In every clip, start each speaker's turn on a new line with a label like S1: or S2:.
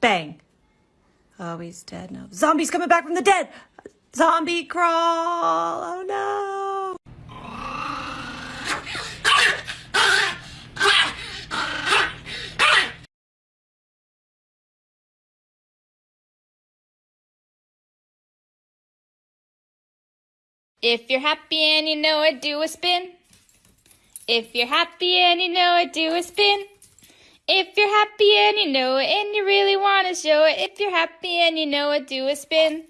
S1: Bang. Oh, he's dead now. Zombies coming back from the dead. Zombie crawl. Oh no.
S2: If you're happy and you know it, do a spin. If you're happy and you know it, do a spin. If you're happy and you know it and you really want to show it, if you're happy and you know it, do a spin.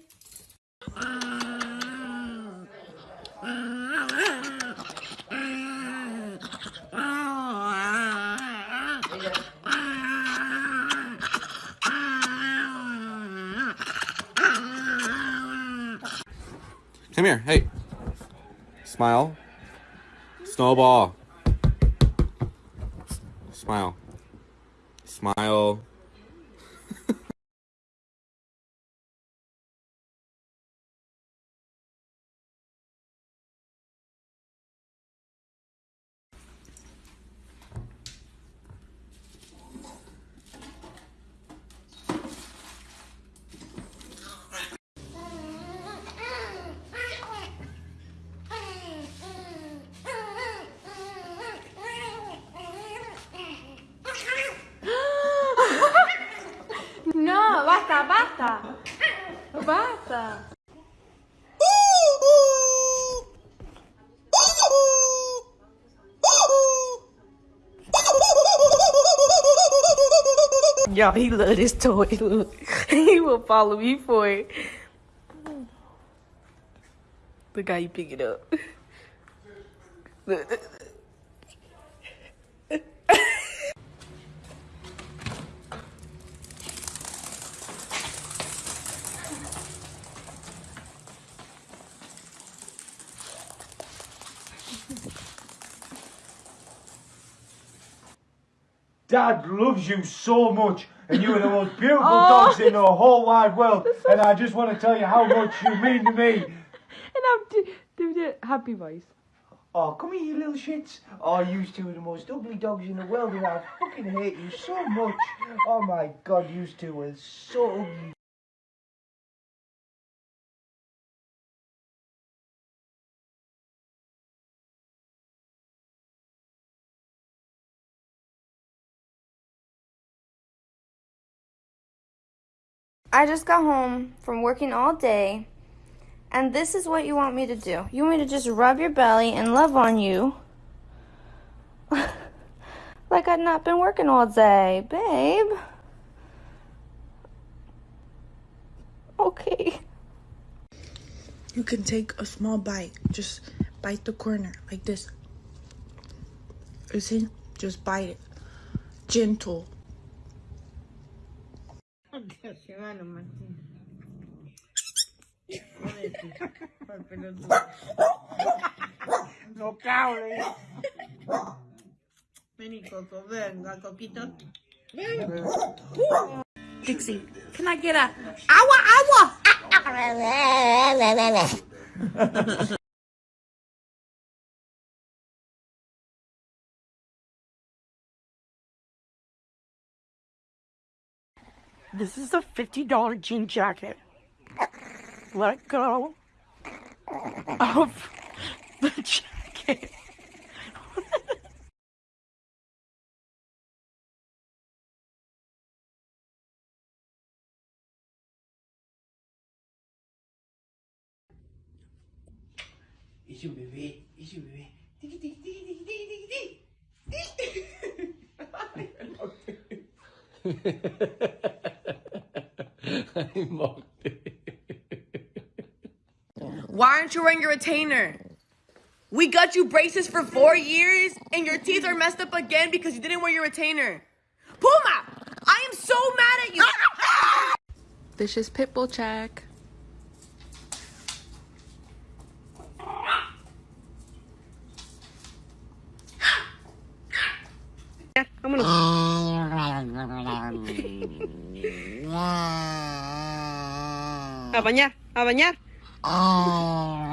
S3: Come here. Hey. Smile. Snowball. Smile. Smile.
S1: Y'all, he love this toy. He will follow me for it. Look how you pick it up.
S4: Dad loves you so much, and you are the most beautiful oh. dogs in the whole wide world. And I just want to tell you how much you mean to me.
S1: And I'm do, do the happy voice.
S4: Oh, come here, you little shits. Oh, you two are the most ugly dogs in the world, and I fucking hate you so much. Oh my god, you two are so ugly.
S2: I just got home from working all day, and this is what you want me to do. You want me to just rub your belly and love on you. like I've not been working all day, babe. Okay.
S5: You can take a small bite. Just bite the corner like this. You see? Just bite it. Gentle.
S6: No cables. Vení, Coco, venga, Coquito.
S1: Dixie, can I get a awa awa?
S6: This is a $50 jean jacket. Let go of the jacket.
S4: Es un bebé, es un bebé. Tiki, tiki, tiki, tiki, tiki,
S7: Why aren't you wearing your retainer? We got you braces for four years and your teeth are messed up again because you didn't wear your retainer. Puma! I am so mad at you!
S5: This is Pitbull check.
S6: A Apanya? Apanya? Oh.